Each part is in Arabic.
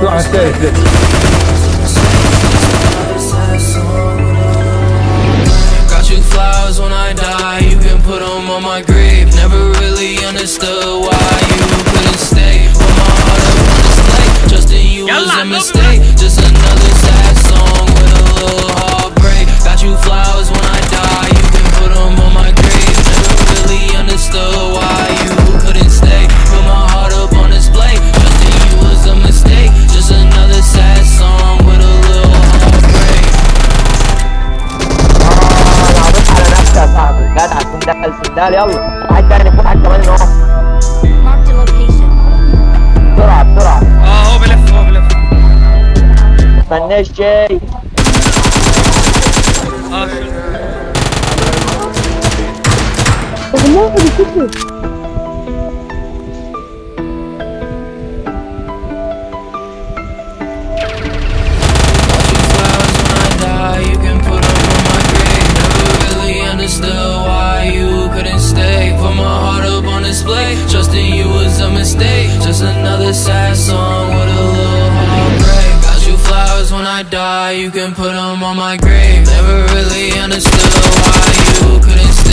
Right Got you flowers when I die, you can put them on my grave. Never really understood why you couldn't stay. But my heart I wanna stay, you was a mistake. Just another sad song with a little heartbreak. Got you flowers when I die, you can put them on my grave. Never really understood why سندال سندال يلا. واحد تاني خد حاجة كمان اهو بسرعة بسرعة. آه هو بلف هو بلف. مستناش جاي. آه another sad song with a little heartbreak. Got you flowers when I die, you can put them on my grave. Never really understood why you couldn't stay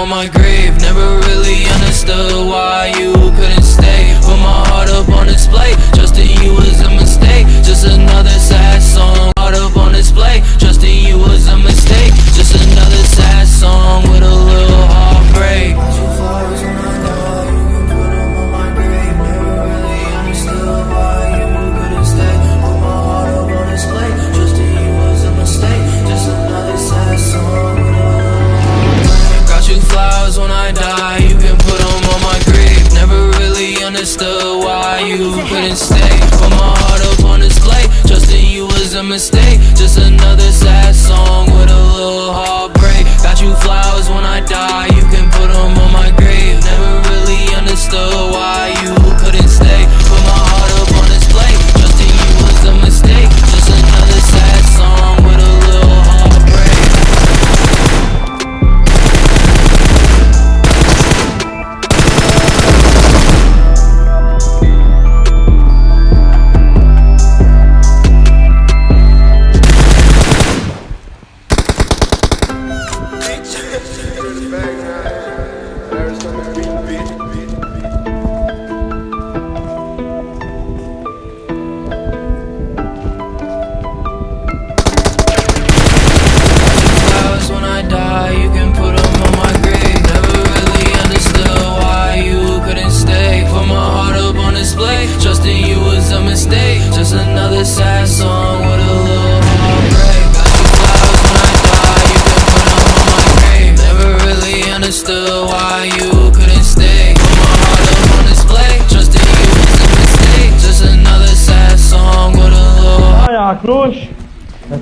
on my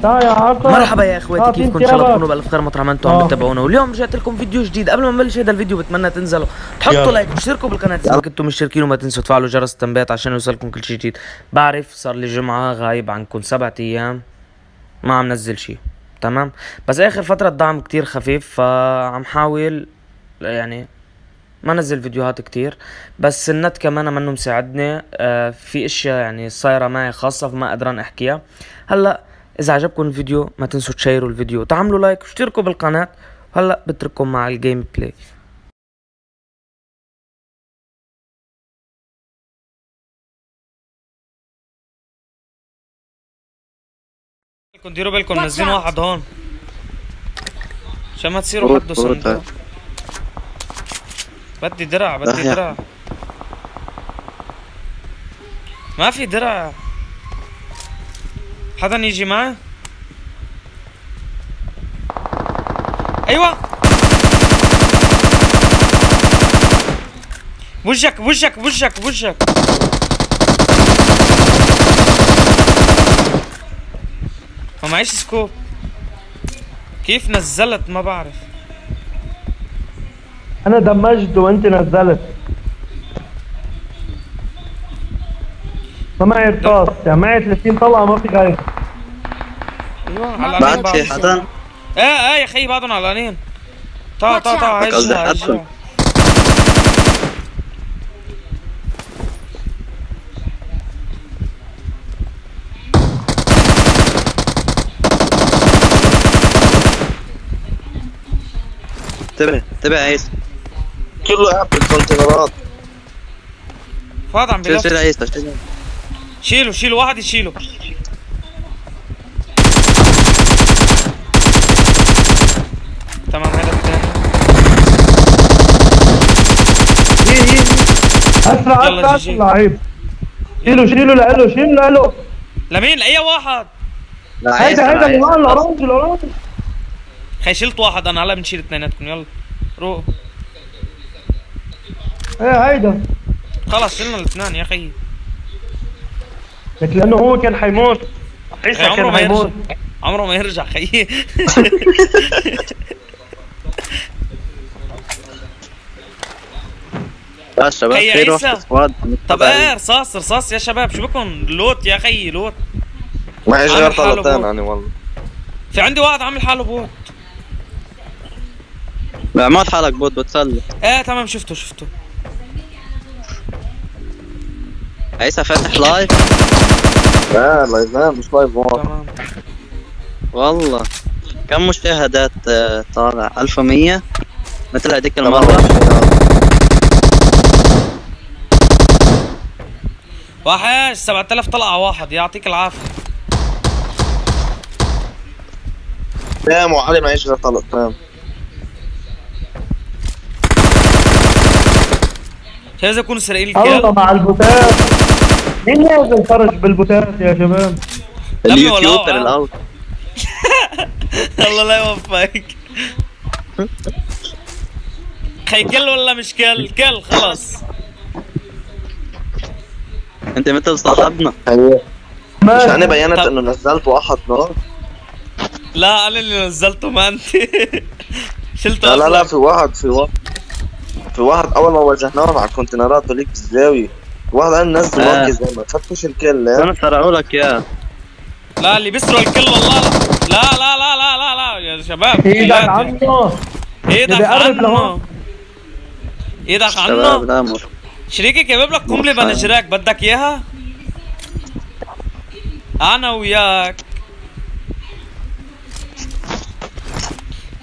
عطا مرحبا يا إخواتي أعطي كيفكم؟ إن شاء الله. تكونوا بألف خير مطرح ما أنتم عم آه. تتابعونا واليوم رجعت لكم فيديو جديد. قبل ما نبلش هذا الفيديو بتمنى تنزلوا. تحطوا. لايك وتشتركوا بالقناة إذا كنتم مشتركين وما تنسوا تفعلوا جرس التنبيهات عشان يوصلكم كل شيء جديد. بعرف صار لي جمعة غايب عنكم سبعة أيام ما عم نزل شيء تمام؟ بس آخر فترة الدعم كتير خفيف فعم حاول يعني ما نزل فيديوهات كتير. بس النت كمان منه مساعدني آه في أشياء يعني صايرة معي خاصة فما قدران أحكيها. هلأ إذا عجبكم الفيديو ما تنسوا تشيروا الفيديو تعملوا like واشتركوا بالقناة هلا بترككم مع ال gameplay ديروا بالكم نازلين. واحد هون. عشان ما تصيروا حدوا فوت صندوق بدي درع بدي. درع. ما في درع. حدا يجي معي أيوه. وجهك وجهك وجهك وجهك. ما معيش سكوب كيف نزلت؟ ما بعرف. أنا دمجت وأنت نزلت. معي رصاص يعني معي 30 طلقه ما في غير. أيوه بعد في حدا إيه إيه يا خيي بعدهم علانين تعال تعال تعال قصدي حدهم. انتبه انتبه يا عيسى كله قاعد بالكونتينرات فاض عم شيل بلف شيل عيسى شيل شيله شيله واحد يشيله تمام هذا الثاني أسرع أسرع جي. لعيب شيلوا شيلوا لإله شيلوا لإله لمين؟ لأي واحد؟ هيدا هيدا. الاورنج الاورنج خي شلت واحد أنا هلا بنشيل اثنيناتكم يلا روح إيه هيدا. خلص شلنا الاثنين يا خيي لك لأنه هو كان حيموت. عيسى عمره كان ما حيموت. يرجع عمره ما يرجع خيي. يا شباب روح عيسى. سكواد طب إيه رصاص رصاص يا شباب شو بكم لوت يا خيي لوت. معيش عامل غير طلقتين bot. أنا والله. في عندي واحد عامل حاله bot. بعمل حالك bot بتسلى إيه تمام شفته شفته. عيسى فاتح live لا لا مش live تمام. والله. كم مشاهدات آه، طالع؟ 1100 مثل هذيك المرة واحد 7000 طلعة واحد. يعطيك العافية. تمام وعلي معيش غير طلقتين شايف إذا يكونوا سارقين الله وكيل مع البوتات. مين نازل فرج بالبوتات يا شباب؟ ال YouTuber؟ الأول. الله لا يوفقك. خي كل ولا مش كل؟ كل خلص أنت مثل صاحبنا؟ مش أنا بينت إنه نزلت واحد نار؟ لا أنا اللي نزلته ما أنت. شلته لا لا لا. في واحد في واحد في واحد أول ما واجهناهم على الكونتينرات هذيك الزاوية واحد نزل آه. ورقة زي ما خدتوش الكل؟ أنا سرقوا لك اياه لا اللي بيسرق الكل والله لا لا لا لا لا لا يا شباب إيدك لا. عنه إيدك عنه. إيدك عنه شريكي جايب لك قنبلة. بنجراك بدك إياها؟ أنا وياك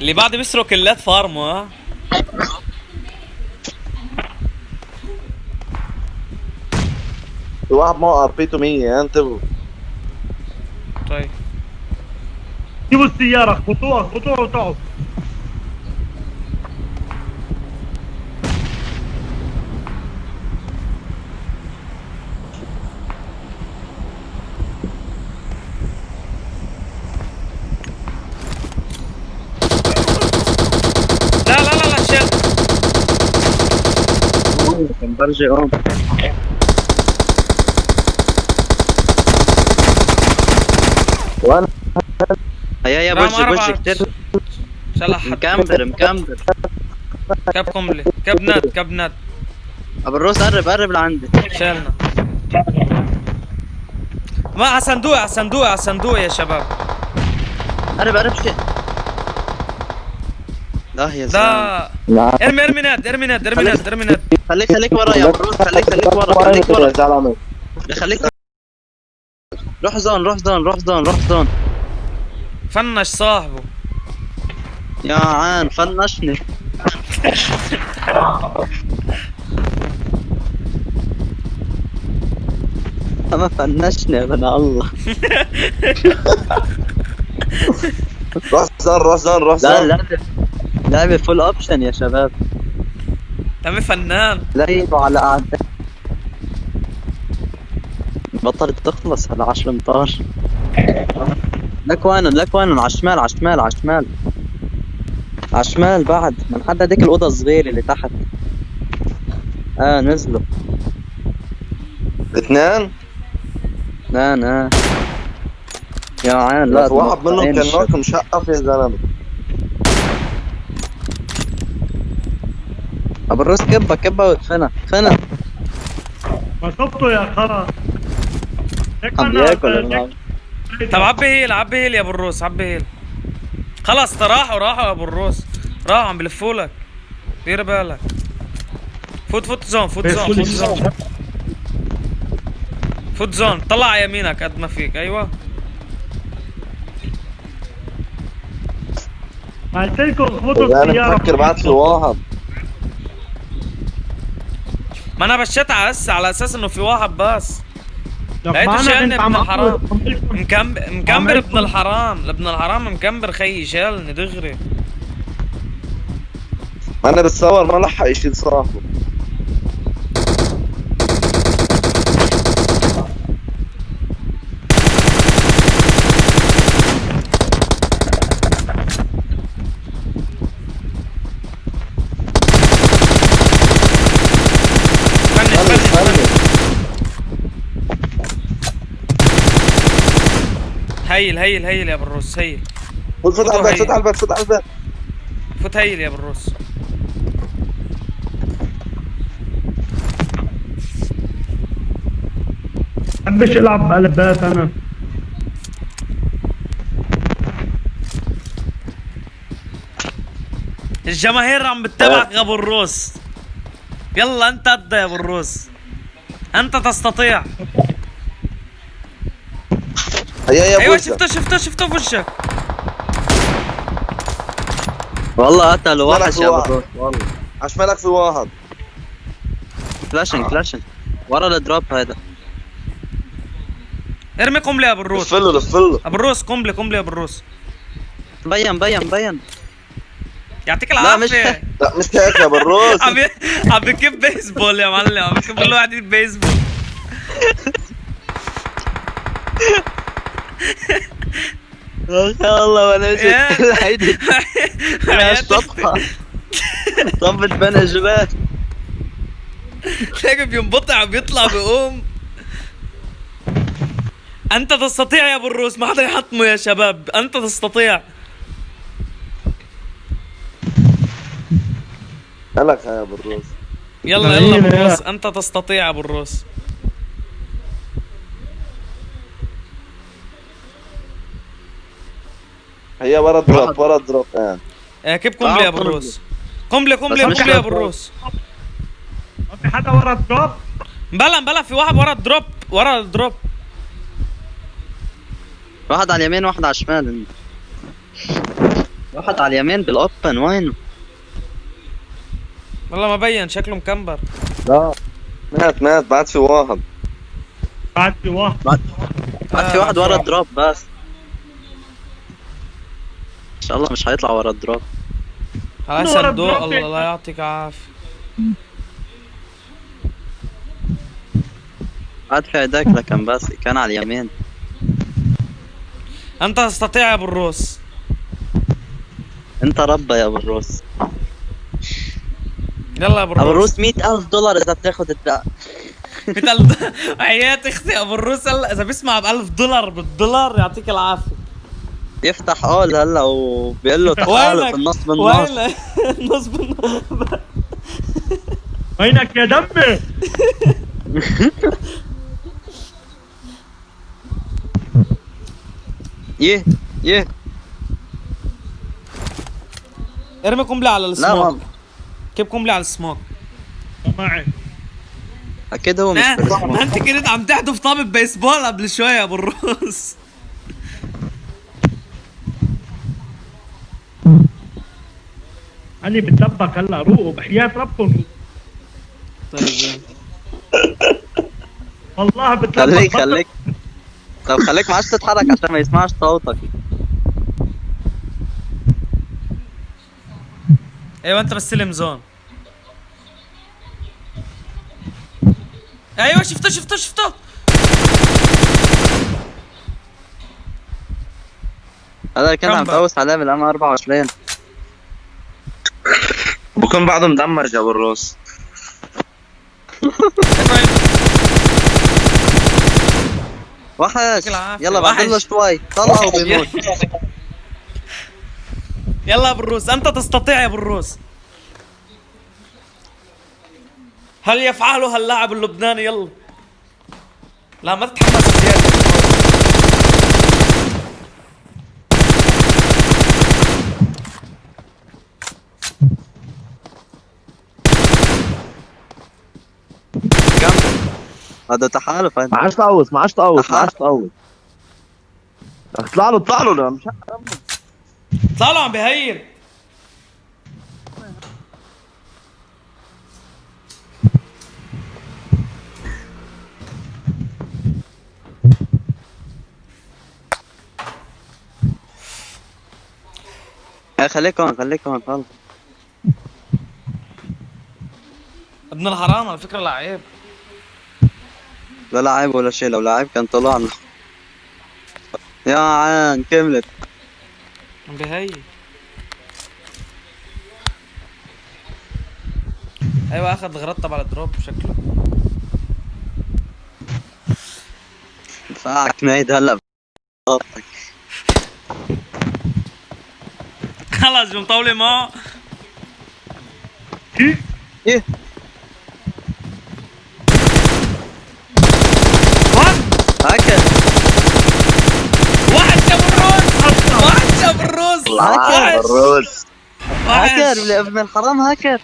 اللي بعد بيسرق كلات فارمو ها في واحد موقع بيته 100 ها انتبهوا طيب جيبوا السيارة خطوها خطوها وتقعد لا لا لا لا شيل كان برجع وأنا يا برج برج أربعة. كتير ان شاء الله حد مكمبر مكمبر كاب قنبله كاب nade كاب nade أبو الروس قرب قرب لعندي. شالنا ما على صندوق على صندوق على صندوق يا شباب. قرب قرب شيء. لا يا زلمة. لا ارمي ارمي nade ارمي nade ارمي nade ارمي nade خليك خليك ورا يا ابو الروس خليك خليك ورا. خليك ورا يا زلمة. خليك روح zone روح zone روح zone روح zone فنش صاحبه. يا عان فنشني. ما فنشني ابن الله. روح zone روح zone روح لا zone لعبة لعبة full option يا شباب. تمي فنان. لا يبقوا على قعدة بطلت تخلص على 10 أمتار. لك وين لك وين على الشمال على الشمال على الشمال. على الشمال بعد من حد هذيك الأوضة الصغيرة اللي تحت. آه نزلوا. اثنين لا لا يا عين لا واحد منهم كان نوك مشقف يا زلمة. أبو الروس كبة كبة ادفنها ما شفته يا خرا؟ عم بياكل. طب عبي heal عبي heal يا أبو الروس عبي heal. خلص راحوا راحوا يا أبو الروس. راحوا عم بلفوا لك. دير بالك. فوت فوت zone فوت zone فوت zone. فوت zone. طلع على يمينك قد ما فيك. أيوه. قلت لكم أنا السيارة. بفكر بعد في واحد. ما أنا بشيت على هسه على أساس إنه في واحد بس. لقيته شالني ابن الحرام. مكمبر مكمبر ابن الحرام. ابن الحرام مكمبر خيي شالني دغري. أنا بتصور ما لحق يشيل صاحبه فنش فنش فنش فنش heal heal heal يا ابو الروس heal فوت فوت على البيت فوت على البيت فوت على البيت فوت heal يا ابو الروس بحبش العب بقلبات أنا. الجماهير عم بتتابعك يا ابو الروس يلا انت قد يا ابو الروس انت تستطيع. هيا يا أيوه شفته شفته شفته بوشك والله مالك وحش يا ابو واحد. الروس والله على شمالك في واحد flashing flashing ورا ال drop هذا ارمي قنبله يا ابو الروس لفله لفله ابو الروس قنبله قنبله يا ابو الروس بين بين بين يعطيك لا مش العافيه لا مش هيك يا بالروس عم ي- عم بكب بيسبول يا معلم عم بكب كل واحد بيسبول يا الله وأنا هيدي يا. حياتك الصفحة صفت بين الجبال تلاقي بينبطع وبيطلع بيقوم. أنت تستطيع يا أبو الروس ما حدا يحطمه يا شباب. أنت تستطيع. مالك يا بالروس يلا يلا أبو. الروس أنت تستطيع يا أبو الروس. هيا ورا drop ورا drop آه. آه، كيف قنبله يا أبو الروس قنبله قنبله قنبله يا أبو. الروس ما في حدا ورا ال drop بلا بلا في واحد ورا ال drop ورا ال drop واحد على اليمين واحد على الشمال واحد على اليمين بال open وينه؟ والله ما بين شكله مكمبر لا مات مات بعد في واحد بعد في واحد بعد بعد في واحد ورا drop. ال drop بس إن شاء الله مش هيطلع ورا ال drop على ورا صندوق الله يعطيك عافيه بعد في هيداك لكن بس كان على اليمين. أنت تستطيع يا أبو الروس. أنت ربا يا أبو الروس. يلا يا أبو أبو الروس الروس. 100000 دولار إذا بتاخذ الدق مثل حياة أختي أبو الروس هلا إذا بيسمع ب 1000 دولار بالدولار يعطيك العافية. يفتح اول هلا وبيقول له تعالوا وينك؟ في النص بالنص. وين؟ نصب النص وينك يا دمي يه يه. ارمي قنبلة على لا السموك. كيف قنبلة على السموك. معي. أكيد هو مش ما أنت كنت عم تحدف طابة بيسبول قبل شوي يا أبو الروس. أنا بتلبك هلا روقوا بحياة ربكم. طيب والله بتلبك خليك خليك. طب خليك ما عادش تتحرك عشان ما يسمعش صوتك. أيوه أنت بستلم زون. أيوه شفته شفته شفته هذا كنت عم كم تقوس عليه بالام 24 بكون بعده مدمج يا ابو الروس وحش. يلا بعد له. شوي. طلعه وبيموت يلا يا ابو الروس أنت تستطيع يا ابو الروس هل يفعله هاللاعب اللبناني؟ يلا. لا ما تتحمس. زياده كمل هذا تحالف هذا ما عادش تقوص ما عادش تقوص ما عادش تقوص اطلع له اطلع له لا، مش طلع له عم بهين إيه خليك هون خليك هون خلص. ابن الحرام على فكرة لعيب. لا لاعب ولا شيء لو لاعب كان طلعنا يا عين كملت. بهي أيوه أخذ غرطب على الدروب شكله. دفاعك ميد هلا. جو مطولة معه إيه. هكا واحد شاب الروس واحد شاب الروس هكر الروس واحد. هكر ابن الحرام هكر